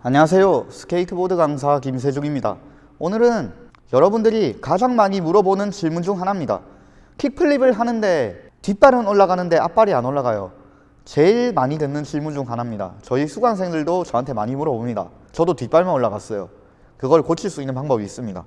안녕하세요. 스케이트보드 강사 김세중입니다. 오늘은 여러분들이 가장 많이 물어보는 질문 중 하나입니다. kickflip을 하는데 뒷발은 올라가는데 앞발이 안 올라가요. 제일 많이 듣는 질문 중 하나입니다. 저희 수강생들도 저한테 많이 물어봅니다. 저도 뒷발만 올라갔어요. 그걸 고칠 수 있는 방법이 있습니다.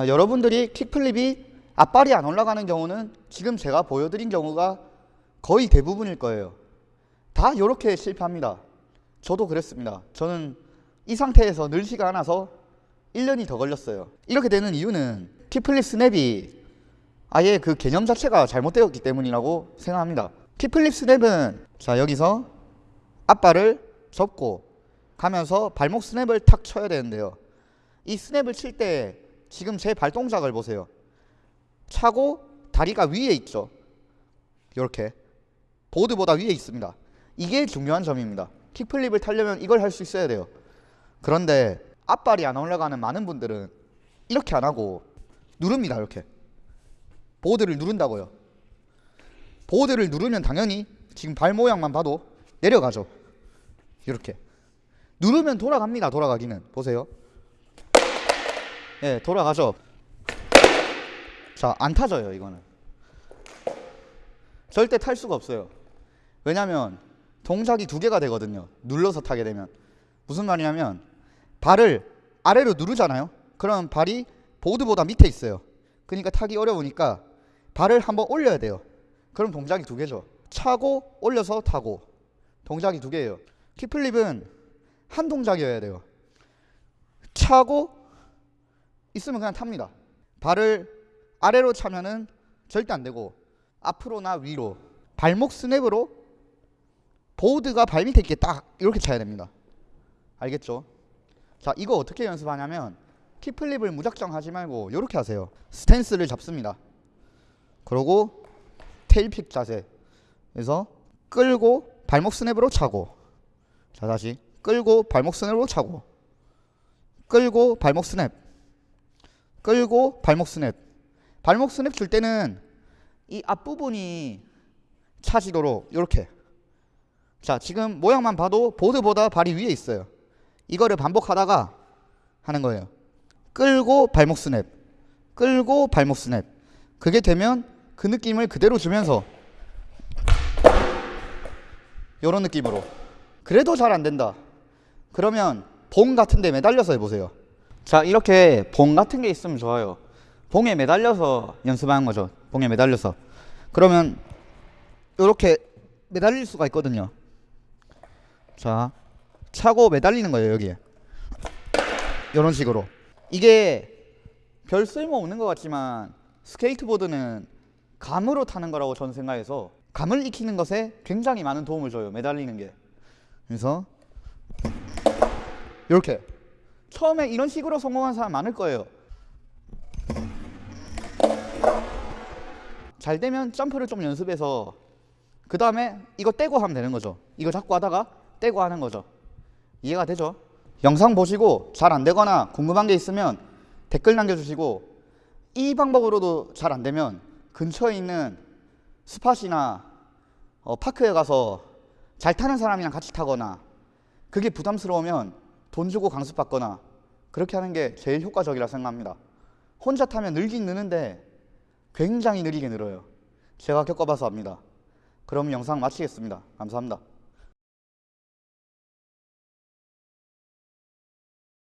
자, 여러분들이 킥플립이 앞발이 안 올라가는 경우는 지금 제가 보여드린 경우가 거의 대부분일 거예요. 다 이렇게 실패합니다. 저도 그랬습니다. 저는 이 상태에서 늘지가 않아서 1년이 더 걸렸어요. 이렇게 되는 이유는 킥플립 스냅이 아예 그 개념 자체가 잘못되었기 때문이라고 생각합니다. 킥플립 스냅은 자 여기서 앞발을 접고 가면서 발목 스냅을 탁 쳐야 되는데요. 이 스냅을 칠 때 지금 제 발동작을 보세요. 차고 다리가 위에 있죠. 이렇게 보드보다 위에 있습니다. 이게 중요한 점입니다. 킥플립을 타려면 이걸 할 수 있어야 돼요. 그런데 앞발이 안 올라가는 많은 분들은 이렇게 안 하고 누릅니다. 이렇게 보드를 누른다고요. 보드를 누르면 당연히 지금 발 모양만 봐도 내려가죠. 이렇게 누르면 돌아갑니다. 돌아가기는 보세요. 예, 돌아가죠. 자, 안 타져요, 이거는. 절대 탈 수가 없어요. 왜냐면 동작이 두 개가 되거든요. 눌러서 타게 되면. 무슨 말이냐면 발을 아래로 누르잖아요. 그럼 발이 보드보다 밑에 있어요. 그러니까 타기 어려우니까 발을 한번 올려야 돼요. 그럼 동작이 두 개죠. 차고 올려서 타고 동작이 두 개예요. 킥플립은 한 동작이어야 돼요. 차고 있으면 그냥 탑니다. 발을 아래로 차면은 절대 안 되고 앞으로나 위로 발목 스냅으로 보드가 발 밑에 있게 딱 이렇게 차야 됩니다. 알겠죠? 자, 이거 어떻게 연습하냐면 kickflip을 무작정 하지 말고 이렇게 하세요. 스탠스를 잡습니다. 그러고 tail pick 자세. 그래서 끌고 발목 스냅으로 차고. 자, 다시 끌고 발목 스냅으로 차고. 끌고 발목 스냅. 끌고 발목 스냅. 발목 스냅 줄 때는 이 앞부분이 차지도록 이렇게. 자, 지금 모양만 봐도 보드보다 발이 위에 있어요. 이거를 반복하다가 하는 거예요. 끌고 발목 스냅. 끌고 발목 스냅. 그게 되면 그 느낌을 그대로 주면서 이런 느낌으로. 그래도 잘 안 된다. 그러면 봉 같은 데 매달려서 해보세요. 자, 이렇게 봉 같은 게 있으면 좋아요. 봉에 매달려서 연습하는 거죠. 봉에 매달려서. 그러면 이렇게 매달릴 수가 있거든요. 자, 차고 매달리는 거예요, 여기에. 이런 식으로. 이게 별 쓸모 없는 것 같지만 스케이트보드는 감으로 타는 거라고 저는 생각해서 감을 익히는 것에 굉장히 많은 도움을 줘요, 매달리는 게. 그래서 이렇게 처음에 이런 식으로 성공한 사람 많을 거예요. 잘 되면 점프를 좀 연습해서 그 다음에 이거 떼고 하면 되는 거죠. 이거 잡고 하다가 떼고 하는 거죠. 이해가 되죠? 영상 보시고 잘 안 되거나 궁금한 게 있으면 댓글 남겨주시고 이 방법으로도 잘 안 되면 근처에 있는 스팟이나 어, 파크에 가서 잘 타는 사람이랑 같이 타거나 그게 부담스러우면 돈 주고 강습받거나 그렇게 하는 게 제일 효과적이라 생각합니다. 혼자 타면 늘긴 느는데 굉장히 느리게 늘어요. 제가 겪어봐서 압니다. 그럼 영상 마치겠습니다. 감사합니다.